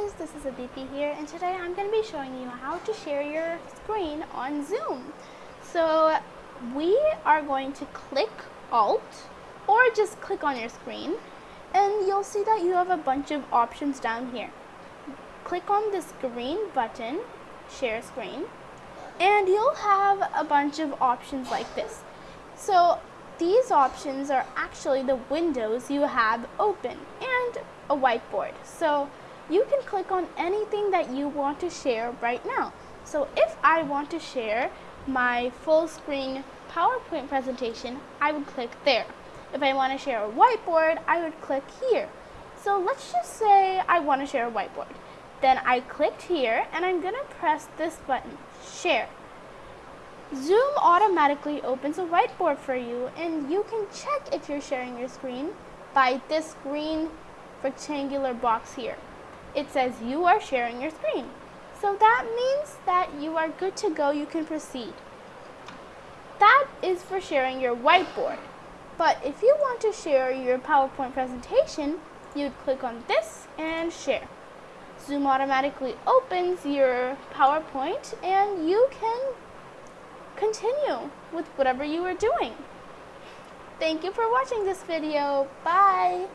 guys, this is Aditi here and today I'm going to be showing you how to share your screen on Zoom. So we are going to click Alt or just click on your screen and you'll see that you have a bunch of options down here. Click on this green button, share screen, and you'll have a bunch of options like this. So these options are actually the windows you have open and a whiteboard. So you can click on anything that you want to share right now. So if I want to share my full screen PowerPoint presentation, I would click there. If I want to share a whiteboard, I would click here. So let's just say I want to share a whiteboard. Then I clicked here and I'm going to press this button, share. Zoom automatically opens a whiteboard for you and you can check if you're sharing your screen by this green rectangular box here it says you are sharing your screen. So that means that you are good to go, you can proceed. That is for sharing your whiteboard. But if you want to share your PowerPoint presentation, you'd click on this and share. Zoom automatically opens your PowerPoint and you can continue with whatever you are doing. Thank you for watching this video. Bye!